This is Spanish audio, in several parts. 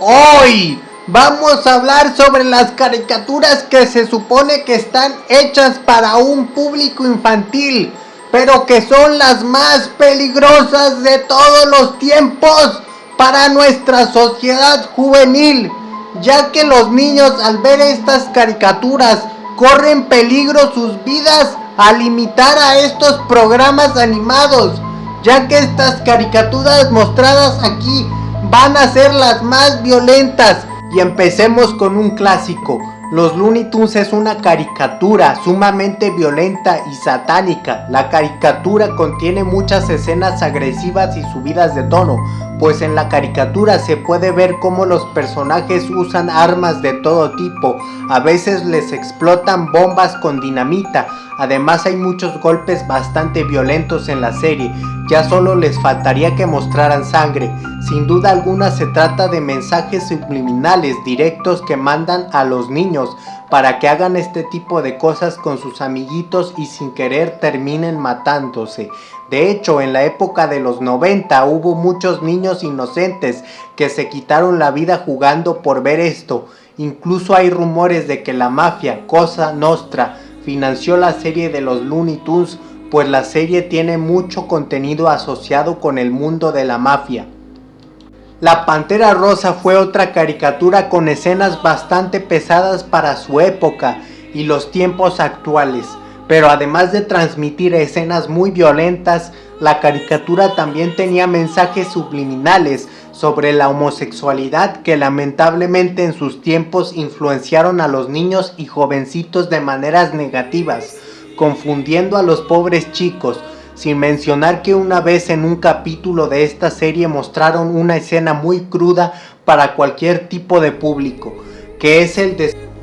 Hoy vamos a hablar sobre las caricaturas que se supone que están hechas para un público infantil, pero que son las más peligrosas de todos los tiempos para nuestra sociedad juvenil, ya que los niños al ver estas caricaturas corren peligro sus vidas al limitar a estos programas animados, ya que estas caricaturas mostradas aquí van a ser las más violentas. Y empecemos con un clásico. Los Looney Tunes es una caricatura sumamente violenta y satánica. La caricatura contiene muchas escenas agresivas y subidas de tono, pues en la caricatura se puede ver cómo los personajes usan armas de todo tipo, a veces les explotan bombas con dinamita, además hay muchos golpes bastante violentos en la serie, ya solo les faltaría que mostraran sangre, sin duda alguna se trata de mensajes subliminales directos que mandan a los niños para que hagan este tipo de cosas con sus amiguitos y sin querer terminen matándose. De hecho, en la época de los 90 hubo muchos niños inocentes que se quitaron la vida jugando por ver esto. Incluso hay rumores de que la mafia, Cosa Nostra, financió la serie de los Looney Tunes, pues la serie tiene mucho contenido asociado con el mundo de la mafia. La Pantera Rosa fue otra caricatura con escenas bastante pesadas para su época y los tiempos actuales, pero además de transmitir escenas muy violentas, la caricatura también tenía mensajes subliminales sobre la homosexualidad que lamentablemente en sus tiempos influenciaron a los niños y jovencitos de maneras negativas, confundiendo a los pobres chicos, sin mencionar que una vez en un capítulo de esta serie mostraron una escena muy cruda para cualquier tipo de público, que es el,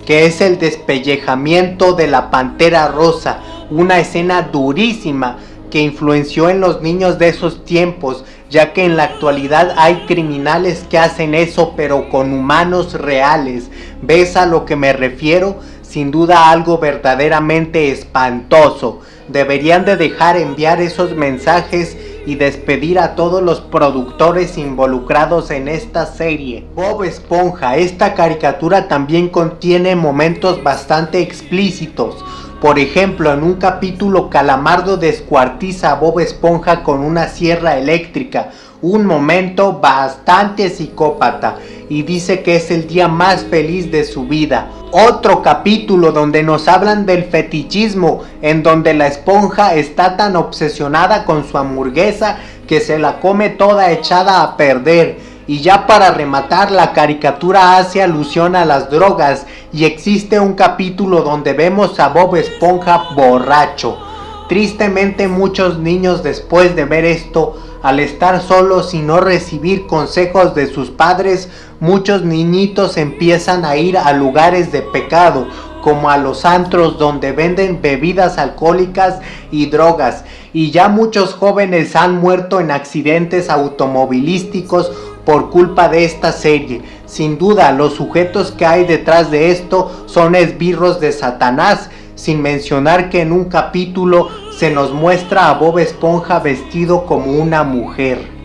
que es el despellejamiento de la pantera rosa, una escena durísima que influenció en los niños de esos tiempos, ya que en la actualidad hay criminales que hacen eso pero con humanos reales. ¿Ves a lo que me refiero? Sin duda algo verdaderamente espantoso deberían de dejar enviar esos mensajes y despedir a todos los productores involucrados en esta serie. Bob Esponja, esta caricatura también contiene momentos bastante explícitos. Por ejemplo, en un capítulo Calamardo descuartiza a Bob Esponja con una sierra eléctrica, un momento bastante psicópata y dice que es el día más feliz de su vida. Otro capítulo donde nos hablan del fetichismo, en donde la esponja está tan obsesionada con su hamburguesa que se la come toda echada a perder. Y ya para rematar, la caricatura hace alusión a las drogas y existe un capítulo donde vemos a Bob Esponja borracho. Tristemente muchos niños después de ver esto al estar solos y no recibir consejos de sus padres, muchos niñitos empiezan a ir a lugares de pecado, como a los antros donde venden bebidas alcohólicas y drogas. Y ya muchos jóvenes han muerto en accidentes automovilísticos por culpa de esta serie. Sin duda, los sujetos que hay detrás de esto son esbirros de Satanás, sin mencionar que en un capítulo se nos muestra a Bob Esponja vestido como una mujer.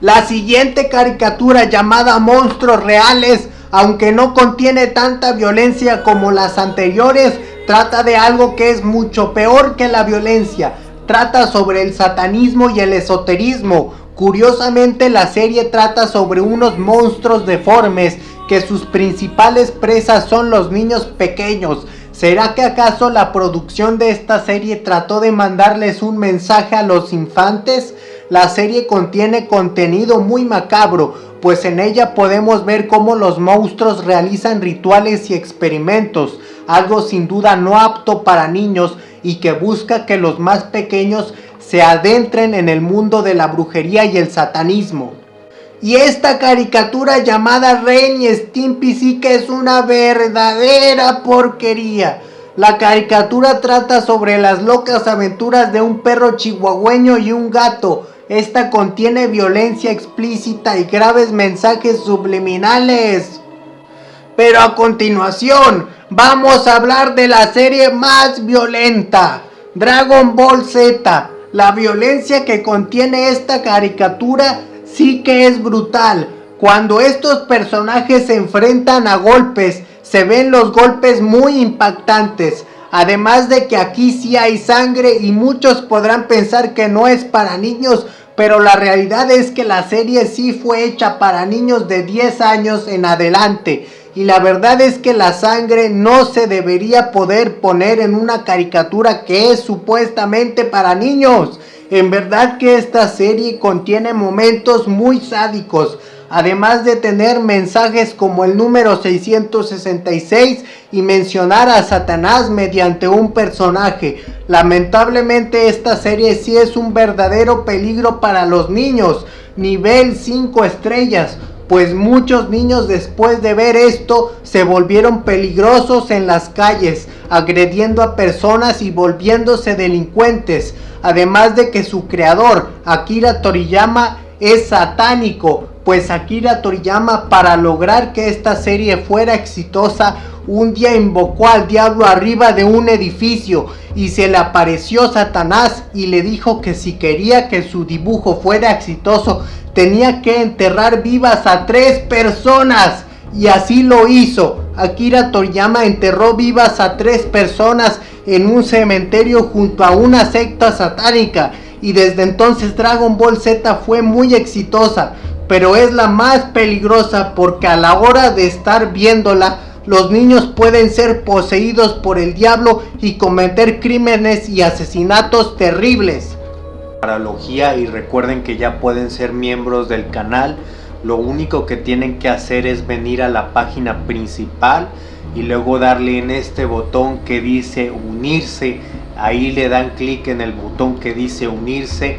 La siguiente caricatura llamada Monstruos Reales, aunque no contiene tanta violencia como las anteriores, trata de algo que es mucho peor que la violencia. Trata sobre el satanismo y el esoterismo. Curiosamente la serie trata sobre unos monstruos deformes que sus principales presas son los niños pequeños ¿Será que acaso la producción de esta serie trató de mandarles un mensaje a los infantes? La serie contiene contenido muy macabro, pues en ella podemos ver cómo los monstruos realizan rituales y experimentos, algo sin duda no apto para niños y que busca que los más pequeños se adentren en el mundo de la brujería y el satanismo. Y esta caricatura llamada Ren y Stimpy sí que es una verdadera porquería. La caricatura trata sobre las locas aventuras de un perro chihuahueño y un gato. Esta contiene violencia explícita y graves mensajes subliminales. Pero a continuación, vamos a hablar de la serie más violenta, Dragon Ball Z. La violencia que contiene esta caricatura sí que es brutal. Cuando estos personajes se enfrentan a golpes, se ven los golpes muy impactantes. Además de que aquí sí hay sangre y muchos podrán pensar que no es para niños, pero la realidad es que la serie sí fue hecha para niños de 10 años en adelante. Y la verdad es que la sangre no se debería poder poner en una caricatura que es supuestamente para niños. En verdad que esta serie contiene momentos muy sádicos, además de tener mensajes como el número 666 y mencionar a Satanás mediante un personaje. Lamentablemente esta serie sí es un verdadero peligro para los niños, nivel 5 estrellas, pues muchos niños después de ver esto se volvieron peligrosos en las calles, agrediendo a personas y volviéndose delincuentes, además de que su creador, Akira Toriyama, es satánico, pues Akira Toriyama para lograr que esta serie fuera exitosa un día invocó al diablo arriba de un edificio y se le apareció Satanás y le dijo que si quería que su dibujo fuera exitoso tenía que enterrar vivas a tres personas y así lo hizo. Akira Toriyama enterró vivas a tres personas en un cementerio junto a una secta satánica y desde entonces Dragon Ball Z fue muy exitosa, pero es la más peligrosa porque a la hora de estar viéndola, los niños pueden ser poseídos por el diablo y cometer crímenes y asesinatos terribles. Paralogía y recuerden que ya pueden ser miembros del canal, lo único que tienen que hacer es venir a la página principal y luego darle en este botón que dice unirse. Ahí le dan clic en el botón que dice unirse